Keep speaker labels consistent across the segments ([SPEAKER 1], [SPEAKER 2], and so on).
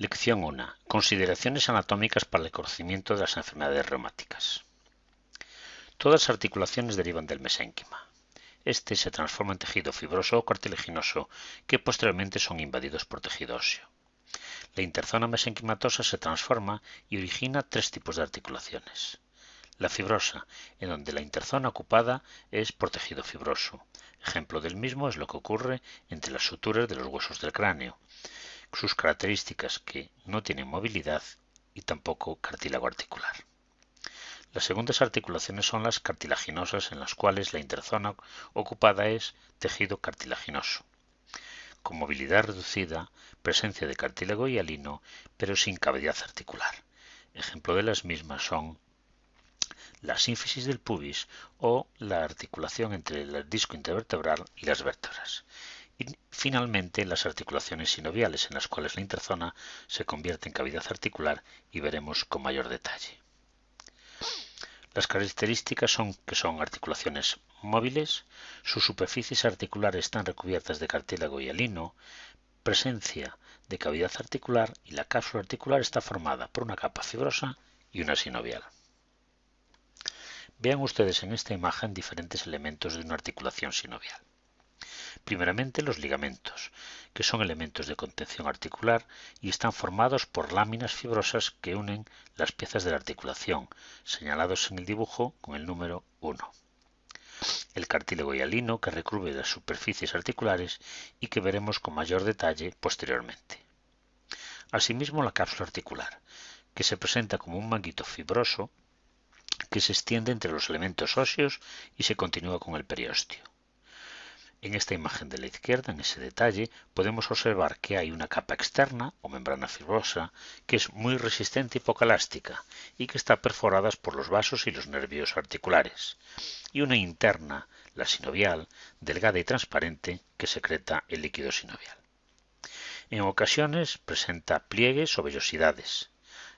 [SPEAKER 1] Lección 1. Consideraciones anatómicas para el conocimiento de las enfermedades reumáticas. Todas las articulaciones derivan del mesénquima. Este se transforma en tejido fibroso o cartilaginoso que posteriormente son invadidos por tejido óseo. La interzona mesenquimatosa se transforma y origina tres tipos de articulaciones. La fibrosa, en donde la interzona ocupada es por tejido fibroso. Ejemplo del mismo es lo que ocurre entre las suturas de los huesos del cráneo, sus características que no tienen movilidad y tampoco cartílago articular. Las segundas articulaciones son las cartilaginosas en las cuales la interzona ocupada es tejido cartilaginoso, con movilidad reducida, presencia de cartílago y alino, pero sin cavidad articular. Ejemplo de las mismas son la sínfisis del pubis o la articulación entre el disco intervertebral y las vértebras. Finalmente las articulaciones sinoviales, en las cuales la interzona se convierte en cavidad articular y veremos con mayor detalle. Las características son que son articulaciones móviles, sus superficies articulares están recubiertas de cartílago y alino, presencia de cavidad articular y la cápsula articular está formada por una capa fibrosa y una sinovial. Vean ustedes en esta imagen diferentes elementos de una articulación sinovial. Primeramente los ligamentos, que son elementos de contención articular y están formados por láminas fibrosas que unen las piezas de la articulación, señalados en el dibujo con el número 1. El cartílago hialino que recubre las superficies articulares y que veremos con mayor detalle posteriormente. Asimismo la cápsula articular, que se presenta como un manguito fibroso que se extiende entre los elementos óseos y se continúa con el periósteo. En esta imagen de la izquierda, en ese detalle, podemos observar que hay una capa externa o membrana fibrosa que es muy resistente y poco elástica y que está perforada por los vasos y los nervios articulares, y una interna, la sinovial, delgada y transparente que secreta el líquido sinovial. En ocasiones presenta pliegues o vellosidades.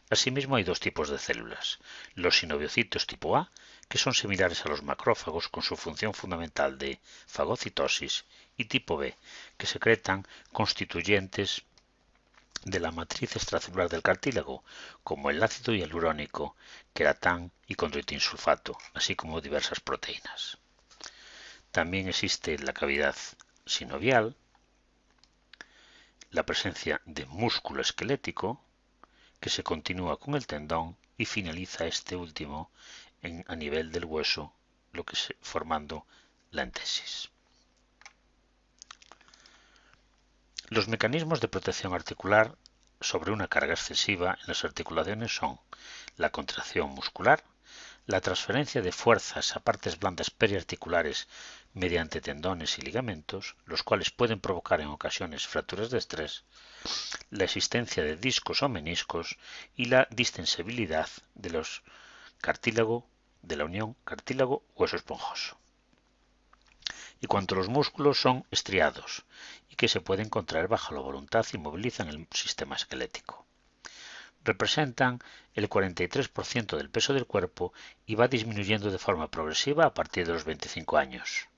[SPEAKER 1] Asimismo hay dos tipos de células, los sinoviocitos tipo A que son similares a los macrófagos con su función fundamental de fagocitosis, y tipo B, que secretan constituyentes de la matriz extracelular del cartílago, como el ácido hialurónico, queratán y condroitinsulfato, así como diversas proteínas. También existe la cavidad sinovial la presencia de músculo esquelético, que se continúa con el tendón y finaliza este último a nivel del hueso, lo que se, formando la entesis. Los mecanismos de protección articular sobre una carga excesiva en las articulaciones son la contracción muscular, la transferencia de fuerzas a partes blandas periarticulares mediante tendones y ligamentos, los cuales pueden provocar en ocasiones fracturas de estrés, la existencia de discos o meniscos y la distensibilidad de los cartílago de la unión cartílago-hueso esponjoso. Y cuanto los músculos son estriados y que se pueden contraer bajo la voluntad y movilizan el sistema esquelético. Representan el 43% del peso del cuerpo y va disminuyendo de forma progresiva a partir de los 25 años.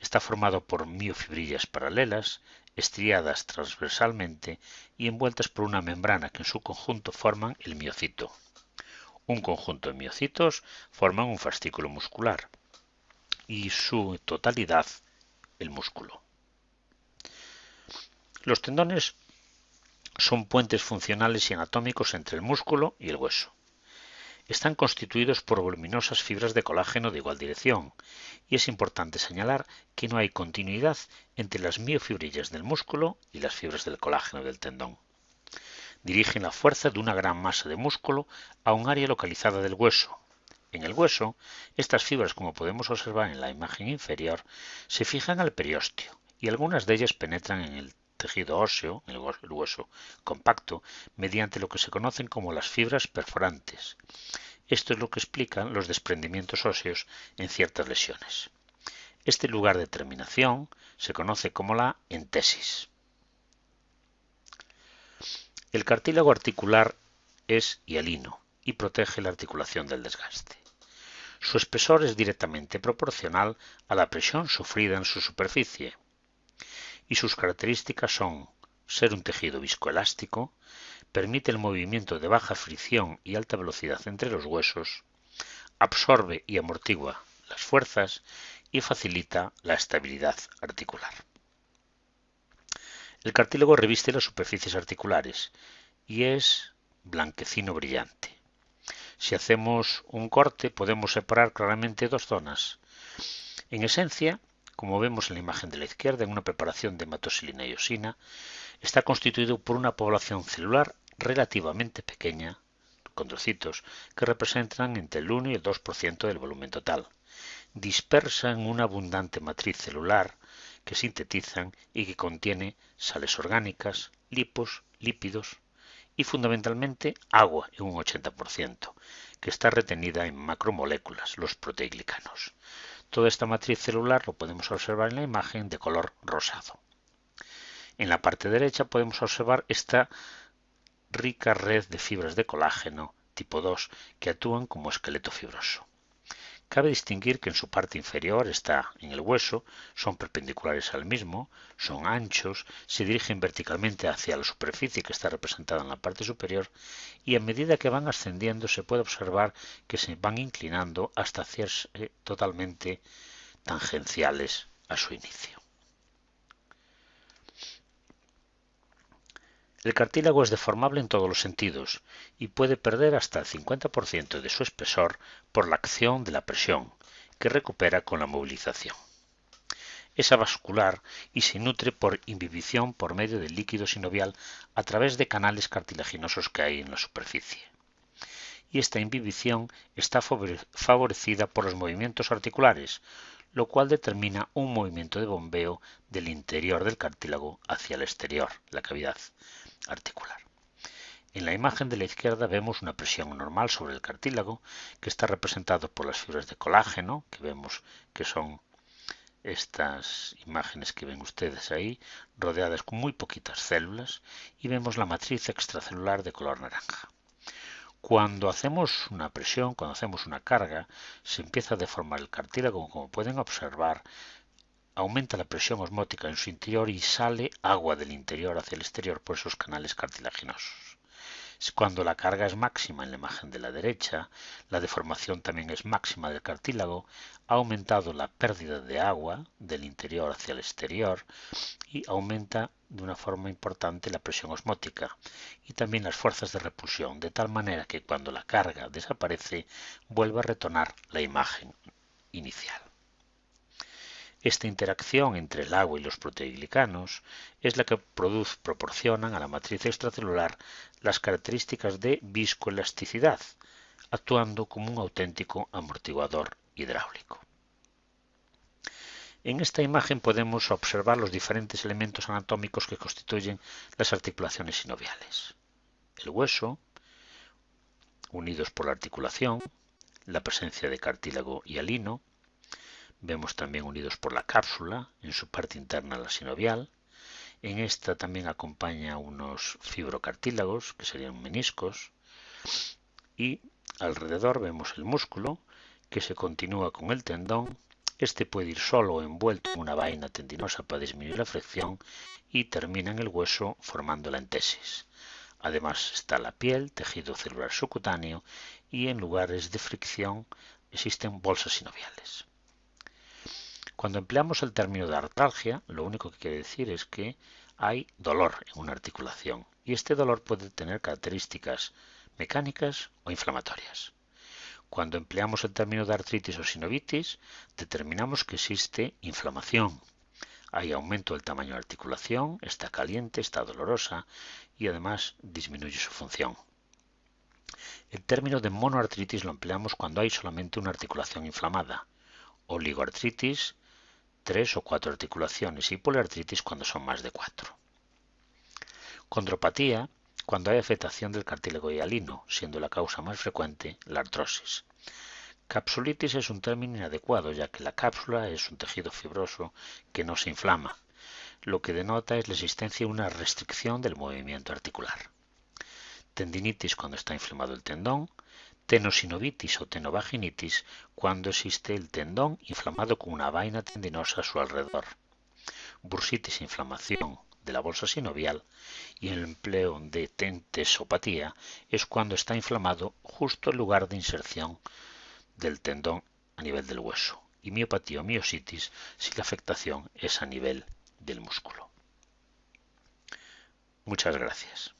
[SPEAKER 1] Está formado por miofibrillas paralelas, estriadas transversalmente y envueltas por una membrana que en su conjunto forman el miocito. Un conjunto de miocitos forman un fascículo muscular y su totalidad el músculo. Los tendones son puentes funcionales y anatómicos entre el músculo y el hueso. Están constituidos por voluminosas fibras de colágeno de igual dirección, y es importante señalar que no hay continuidad entre las miofibrillas del músculo y las fibras del colágeno del tendón dirigen la fuerza de una gran masa de músculo a un área localizada del hueso. En el hueso, estas fibras, como podemos observar en la imagen inferior, se fijan al periósteo y algunas de ellas penetran en el tejido óseo, el hueso compacto, mediante lo que se conocen como las fibras perforantes. Esto es lo que explica los desprendimientos óseos en ciertas lesiones. Este lugar de terminación se conoce como la entesis. El cartílago articular es hialino y protege la articulación del desgaste. Su espesor es directamente proporcional a la presión sufrida en su superficie y sus características son ser un tejido viscoelástico, permite el movimiento de baja fricción y alta velocidad entre los huesos, absorbe y amortigua las fuerzas y facilita la estabilidad articular. El cartílago reviste las superficies articulares y es blanquecino brillante. Si hacemos un corte podemos separar claramente dos zonas. En esencia, como vemos en la imagen de la izquierda, en una preparación de hematoxilina y osina, está constituido por una población celular relativamente pequeña, condrocitos, que representan entre el 1 y el 2% del volumen total, dispersa en una abundante matriz celular que sintetizan y que contiene sales orgánicas, lipos, lípidos y fundamentalmente agua en un 80%, que está retenida en macromoléculas, los proteoglicanos. Toda esta matriz celular lo podemos observar en la imagen de color rosado. En la parte derecha podemos observar esta rica red de fibras de colágeno tipo 2 que actúan como esqueleto fibroso. Cabe distinguir que en su parte inferior está en el hueso, son perpendiculares al mismo, son anchos, se dirigen verticalmente hacia la superficie que está representada en la parte superior y a medida que van ascendiendo se puede observar que se van inclinando hasta hacerse totalmente tangenciales a su inicio. El cartílago es deformable en todos los sentidos y puede perder hasta el 50% de su espesor por la acción de la presión, que recupera con la movilización. Es avascular y se nutre por inhibición por medio del líquido sinovial a través de canales cartilaginosos que hay en la superficie. Y esta inhibición está favorecida por los movimientos articulares, lo cual determina un movimiento de bombeo del interior del cartílago hacia el exterior, la cavidad, articular. En la imagen de la izquierda vemos una presión normal sobre el cartílago que está representado por las fibras de colágeno, que vemos que son estas imágenes que ven ustedes ahí, rodeadas con muy poquitas células, y vemos la matriz extracelular de color naranja. Cuando hacemos una presión, cuando hacemos una carga, se empieza a deformar el cartílago, como pueden observar, aumenta la presión osmótica en su interior y sale agua del interior hacia el exterior por esos canales cartilaginosos. Cuando la carga es máxima en la imagen de la derecha, la deformación también es máxima del cartílago, ha aumentado la pérdida de agua del interior hacia el exterior y aumenta de una forma importante la presión osmótica y también las fuerzas de repulsión, de tal manera que cuando la carga desaparece vuelve a retornar la imagen inicial. Esta interacción entre el agua y los proteoglicanos es la que proporcionan a la matriz extracelular las características de viscoelasticidad, actuando como un auténtico amortiguador hidráulico. En esta imagen podemos observar los diferentes elementos anatómicos que constituyen las articulaciones sinoviales. El hueso, unidos por la articulación, la presencia de cartílago y alino, Vemos también unidos por la cápsula, en su parte interna la sinovial. En esta también acompaña unos fibrocartílagos, que serían meniscos. Y alrededor vemos el músculo, que se continúa con el tendón. Este puede ir solo o envuelto en una vaina tendinosa para disminuir la fricción y termina en el hueso formando la entesis. Además está la piel, tejido celular subcutáneo y en lugares de fricción existen bolsas sinoviales. Cuando empleamos el término de artralgia, lo único que quiere decir es que hay dolor en una articulación y este dolor puede tener características mecánicas o inflamatorias. Cuando empleamos el término de artritis o sinovitis, determinamos que existe inflamación. Hay aumento del tamaño de la articulación, está caliente, está dolorosa y además disminuye su función. El término de monoartritis lo empleamos cuando hay solamente una articulación inflamada. Oligoartritis tres o cuatro articulaciones y poliartritis cuando son más de cuatro. Condropatía cuando hay afectación del cartílago hialino, siendo la causa más frecuente la artrosis. Capsulitis es un término inadecuado, ya que la cápsula es un tejido fibroso que no se inflama, lo que denota es la existencia de una restricción del movimiento articular. Tendinitis cuando está inflamado el tendón, tenosinovitis o tenovaginitis cuando existe el tendón inflamado con una vaina tendinosa a su alrededor. Bursitis, inflamación de la bolsa sinovial y el empleo de tentesopatía es cuando está inflamado justo el lugar de inserción del tendón a nivel del hueso y miopatía o miositis si la afectación es a nivel del músculo. Muchas gracias.